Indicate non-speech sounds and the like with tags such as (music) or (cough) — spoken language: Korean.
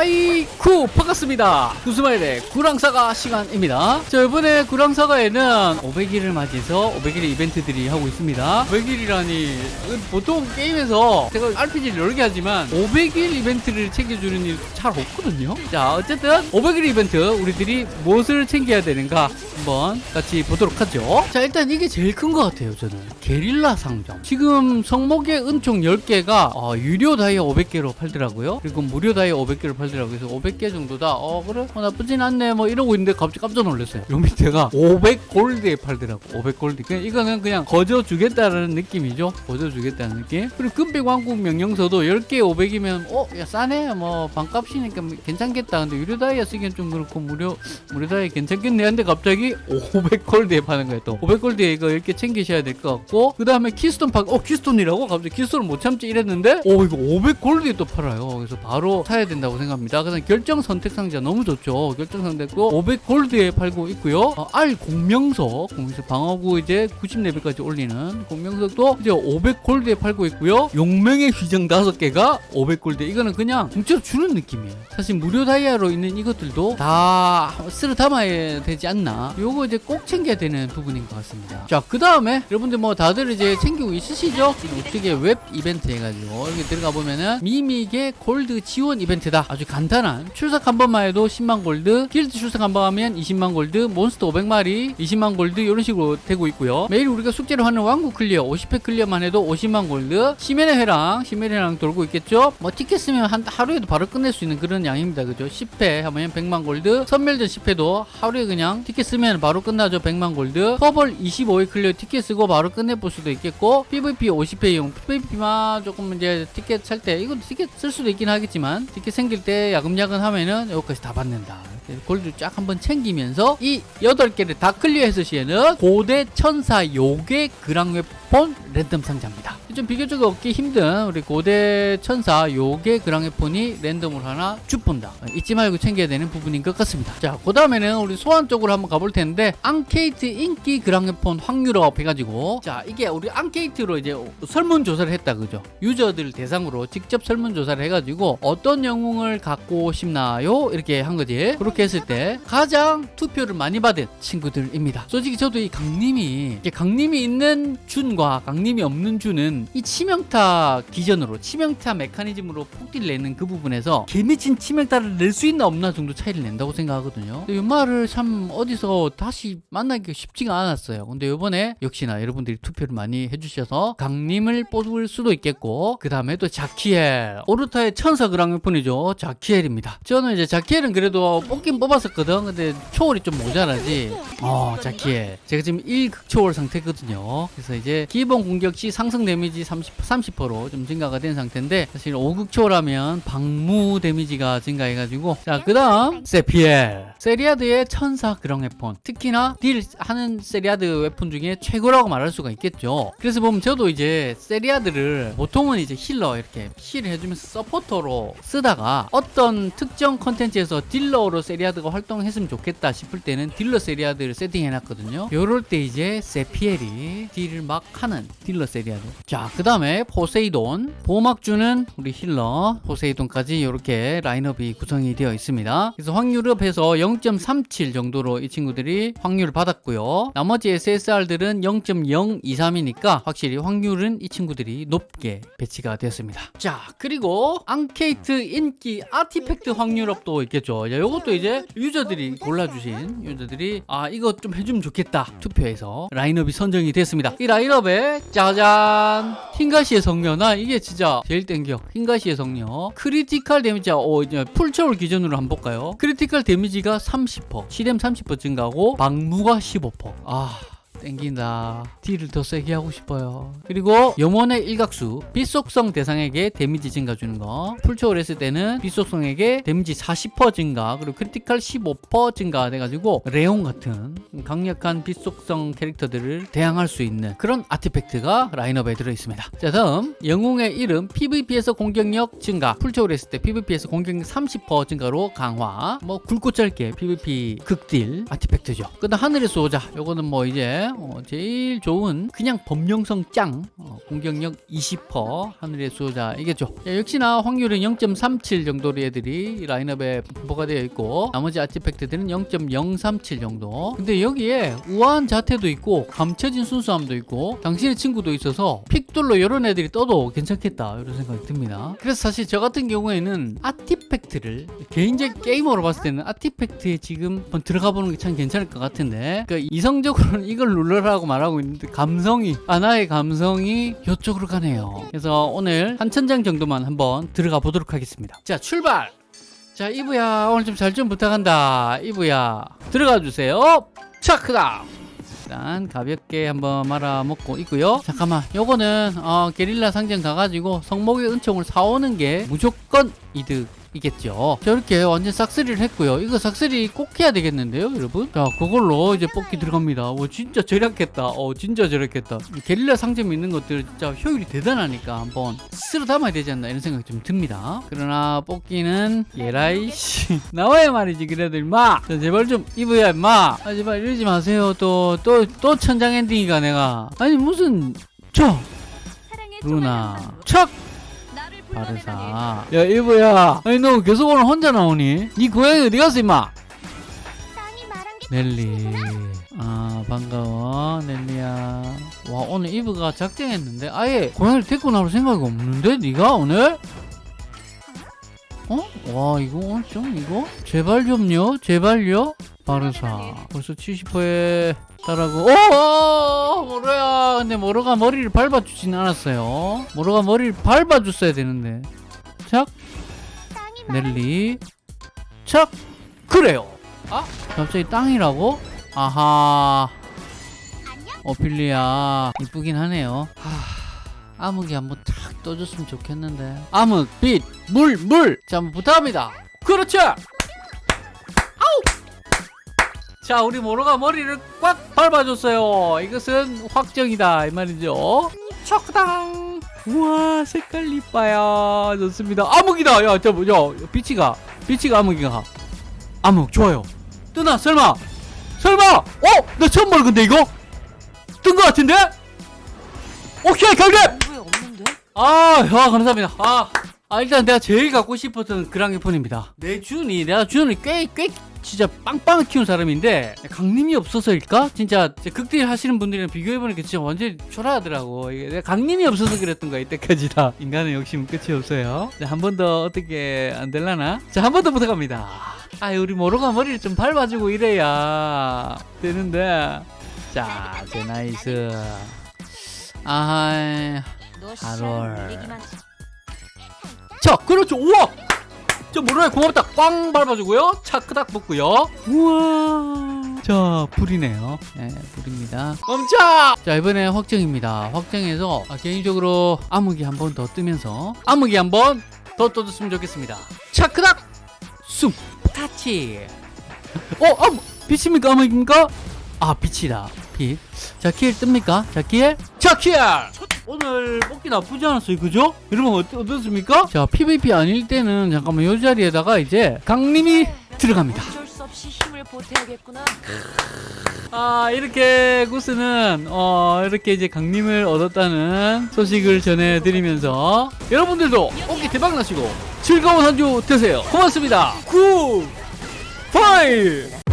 하이쿠 반갑습니다. 구스마일의 구랑사가 시간입니다. 자 이번에 구랑사가에는 500일을 맞이해서 500일 이벤트들이 하고 있습니다. 500일이라니 보통 게임에서 제가 RPG를 개 하지만 500일 이벤트를 챙겨주는 일 잘 없거든요. 자 어쨌든 500일 이벤트 우리들이 무엇을 챙겨야 되는가 한번 같이 보도록 하죠. 자 일단 이게 제일 큰 것 같아요 저는. 게릴라 상점. 지금 성목의 은총 10개가 어, 유료 다이아 500개로 팔더라고요. 그리고 무료 다이아 500개를 팔더라고요. 그래서 500개 정도다 어 그래? 어, 나쁘진 않네. 뭐 이러고 있는데 갑자기 깜짝 놀랐어요. 요 밑에가 500 골드에 팔더라고 500 골드. 그냥 이거는 그냥 거저 주겠다라는 느낌이죠. 거저 주겠다는 느낌. 그리고 금백 왕국 명령서도 10개 500이면 어 야 싸네. 뭐 반값이니까 뭐 괜찮겠다. 근데 유료 다이아 쓰기엔 좀 그렇고 무료 무료 다이아 괜찮겠네. 한데 갑자기 500 골드에 파는 거예요 또. 500 골드에 이거 이렇게 챙기셔야 될 것 같고 그 다음에 키스톤 파 어 키스톤이라고? 갑자기 키스톤을 못 참지 이랬는데 오 이거 500 골드에 또 팔아요. 그래서 바로 사야 된다고 생각합니다. 그래서 결정 선택 상자 너무 좋죠. 결정 선택도 500 골드에 팔고 있고요. 어, 알 공명석 공명석 방어구 이제 90레벨까지 올리는 공명석도 이제 500 골드에 팔고 있고요. 용맹의 휘장 5개가 500 골드 이거는 그냥 공짜로 주는 느낌이에요. 사실 무료 다이아로 있는 이것들도 다 쓸어 담아야 되지 않나 요거 이제 꼭 챙겨야 되는 부분인 것 같습니다. 자 그 다음에 여러분들 뭐 다들 이제 챙기고 있으시죠? 어떻게 웹 이벤트 해가지고 여기 들어가 보면은 미미게 골드 지원 이벤트다. 아주 간단한. 출석 한 번만 해도 10만 골드 길드 출석 한 번 하면 20만 골드 몬스터 500마리 20만 골드 이런 식으로 되고 있고요. 매일 우리가 숙제로 하는 왕국 클리어 50회 클리어만 해도 50만 골드. 시련의 회랑 시련의 회랑 돌고 있겠죠? 뭐 티켓 쓰면 한 하루에도 바로 끝낼 수 있는 그런 양입니다. 그죠? 10회 하면 100만 골드 섬멸전 10회도 하루에 그냥 티켓 쓰면 바로 끝나죠 100만 골드. 토벌 25회 클리어 티켓 쓰고 바로 끝내볼 수도 있겠고 PVP 50회요. PVP만 조금 이제 티켓 살 때 이거 티켓 쓸 수도 있긴 하겠지만 티켓 생길 때 야금야금 하면은 여기까지 다 받는다 골드 쫙 한번 챙기면서 이 8개를 다 클리어했을 시에는 고대 천사 요괴 그랑웨폰 랜덤 상자입니다. 좀 비교적 얻기 힘든 우리 고대 천사 요괴 그랑웨폰이 랜덤으로 하나 쭉 본다. 잊지 말고 챙겨야 되는 부분인 것 같습니다. 자 그 다음에는 우리 소환 쪽으로 한번 가볼 텐데 앙케이트 인기 그랑웨폰 확률업 해가지고. 자 이게 우리 앙케이트로 이제 설문조사를 했다 그죠? 유저들 대상으로 직접 설문조사를 해가지고 어떤 영웅을 갖고 싶나요? 이렇게 한 거지. 그렇게 했을 때 가장 투표를 많이 받은 친구들입니다. 솔직히 저도 이 강림이 강림이 있는 준과 강림이 없는 준은 이 치명타 기전으로 치명타 메커니즘으로 폭딜 내는 그 부분에서 개미친 치명타를 낼 수 있나 없나 정도 차이를 낸다고 생각하거든요. 이 말을 참 어디서 다시 만나기가 쉽지가 않았어요. 근데 이번에 역시나 여러분들이 투표를 많이 해주셔서 강림을 뽑을 수도 있겠고 그 다음에 또 자키엘 오르타의 천사 그랑웨폰이죠 자키엘입니다. 저는 이제 자키엘은 그래도 뽑긴 뽑았었거든. 근데 초월이 좀 모자라지. 어 자키엘 제가 지금 1극초월 상태거든요. 그래서 이제 기본 공격 시 상승 데미지 30, 30%로 좀 증가가 된 상태인데 사실 5극초라면 방무 데미지가 증가해가지고. 자 그 다음 세피엘. 세리아드의 천사 그랑웨폰. 특히나 딜 하는 세리아드 웨폰 중에 최고라고 말할 수가 있겠죠. 그래서 보면 저도 이제 세리아드를 보통은 이제 healer 이렇게 heal 해주면서 서포터로 쓰다가 어떤 특정 컨텐츠에서 딜러로 세리아드가 활동했으면 좋겠다 싶을 때는 딜러 세리아드를 세팅해놨거든요. 요럴 때 이제 세피엘이 딜을 막 하는 딜러 세리아드. 자그 다음에 포세이돈. 보호막 주는 우리 healer. 포세이돈까지 이렇게 라인업이 구성이 되어 있습니다. 그래서 확률업해서 0.37 정도로 이 친구들이 확률을 받았고요. 나머지 SSR들은 0.023이니까 확실히 확률은 이 친구들이 높게 배치가 되었습니다. 자 그리고 앙케이트 인기 아티팩트 확률업도 있겠죠. 자, 이것도 이제 유저들이 골라주신 유저들이 아 이거 좀 해주면 좋겠다 투표해서 라인업이 선정이 됐습니다. 이 라인업에 짜잔! 흰가시의 성녀나 이게 진짜 제일 땡겨. 흰가시의 성녀. critical 데미지 어 이제 풀초월 기준으로 한번 볼까요? critical 데미지가 30% 치뎀 30% 증가하고 방무가 15%아 땡긴다. 딜을 더 세게 하고 싶어요. 그리고 영혼의 일각수 빛속성 대상에게 데미지 증가 주는 거. 풀초월 했을 때는 빛속성에게 데미지 40% 증가 그리고 critical 15% 증가 돼가지고 레온 같은 강력한 빛속성 캐릭터들을 대항할 수 있는 그런 아티팩트가 라인업에 들어있습니다. 자 다음. 영웅의 이름 PVP에서 공격력 증가. 풀초월 했을 때 PVP에서 공격력 30% 증가로 강화. 뭐 굵고 짧게 PVP 극딜 아티팩트죠. 그 다음 하늘의 수호자. 요거는 뭐 이제 어, 제일 좋은 그냥 범용성 짱 어, 공격력 20% 하늘의 수호자이겠죠. 자, 역시나 확률은 0.37 정도로 애들이 라인업에 분포가 되어 있고 나머지 아티팩트들은 0.037 정도. 근데 여기에 우아한 자태도 있고 감춰진 순수함도 있고 당신의 친구도 있어서 픽돌로 이런 애들이 떠도 괜찮겠다 이런 생각이 듭니다. 그래서 사실 저 같은 경우에는 아티팩트를 개인적 게이머로 봤을 때는 아티팩트에 지금 한번 들어가 보는 게 참 괜찮을 것 같은데 그러니까 이성적으로는 이걸 눌러라고 말하고 있는데 감성이 아나의 감성이 이쪽으로 가네요. 그래서 오늘 한 천장 정도만 한번 들어가 보도록 하겠습니다. 자 출발! 자 이브야 오늘 좀 잘좀 부탁한다. 이브야 들어가 주세요. 차크다! 일단 가볍게 한번 말아 먹고 있고요. 잠깐만 요거는 어, 게릴라 상점 가가지고 성목의 은총을 사오는 게 무조건 이득 이겠죠. 저렇게 완전 싹쓸이를 했고요. 이거 싹쓸이 꼭 해야 되겠는데요 여러분? 자 그걸로 이제 뽑기 들어갑니다. 오 진짜 절약했다. 어 진짜 절약했다. 이 게릴라 상점에 있는 것들 진짜 효율이 대단하니까 한번 쓸어 담아야 되지 않나 이런 생각이 좀 듭니다. 그러나 뽑기는 예라이 씨. (laughs) 나와야 말이지 그래도 임마. 자, 제발 좀 이브야 임마. 아, 제발 이러지 마세요. 또또 또 천장 엔딩이가 내가. 아니 무슨 저! 루나. 척 바르사. 야 이브야. 아니 너 계속 오늘 혼자 나오니? 니 고양이 어디 갔어 임마? 넬리. 아 반가워 넬리야. 와 오늘 이브가 작정했는데 아예 고양이를 데리고 나올 생각이 없는데 네가 오늘? 어? 와 이거 오늘 좀 이거? 제발 좀요 제발요 바르사 벌써 70%에 따라고 오 모로야? 근데 모로가 머리를 밟아주진 않았어요. 모로가 머리를 밟아줬어야 되는데. 착. 넬리. 착. 그래요. 아 갑자기 땅이라고? 아하. 오필리아. 이쁘긴 하네요. 하, 암흑이 한번 탁 떠줬으면 좋겠는데. 암흑 빛 물 물 자 한번 부탁합니다. 그렇죠 자 우리 모로가 머리를 꽉 밟아줬어요 이것은 확정이다 이 말이죠 척당 우와 색깔 이뻐요 좋습니다 암흑이다 야저 뭐야 비치가 비치가 암흑이가 암흑 좋아요 뜨나 설마 설마 어? 나 처음 보는 건데 이거? 뜬 거 같은데? 오케이 없는데? 아, 야, 감사합니다. 아, 아, 일단 내가 제일 갖고 싶었던 그랑이폰입니다. 내 준이, 내가 준이 꽤, 꽤, 진짜 빵빵 키운 사람인데, 강림이 없어서일까? 진짜, 극딜 하시는 분들이랑 비교해보니까 진짜 완전히 초라하더라고. 이게 강림이 없어서 그랬던 거야, 이때까지 다. (laughs) 인간의 욕심은 끝이 없어요. 한 번 더 어떻게 안 될라나? 자, 한 번 더 부탁합니다. 아, 우리 모로가 머리를 좀 밟아주고 이래야 되는데. 자, 제 nice. 아, 너 가롤. 씨알 얘기만 자, 그렇죠. 우와! 저 모로야 고맙다. 꽝 밟아주고요. 차 크닥 붙고요. 우와. 자, 불이네요. 네, 불입니다. 멈춰! 자, 이번에 확정입니다. 확정해서 아, 개인적으로 암흑이 한 번 더 뜨면서 암흑이 한 번 더 떠줬으면 좋겠습니다. 차 크닥! 숨! 타치! 어, 암! 빛입니까? 암흑입니까? 아, 빛이다. 빛. 자, 킬 뜹니까? 자, 킬. 자, 킬! 오늘 뽑기 나쁘지 않았어요. 그죠? 여러분, 어떻, 어떻습니까? 자, PVP 아닐 때는 잠깐만 이 자리에다가 이제 강림이 들어갑니다. 어쩔 수 없이 힘을 보태야겠구나. 아, 이렇게 구스는, 어, 이렇게 이제 강림을 얻었다는 소식을 전해드리면서 여러분들도 뽑기 대박 나시고 즐거운 한 주 되세요. 고맙습니다. Good! Bye!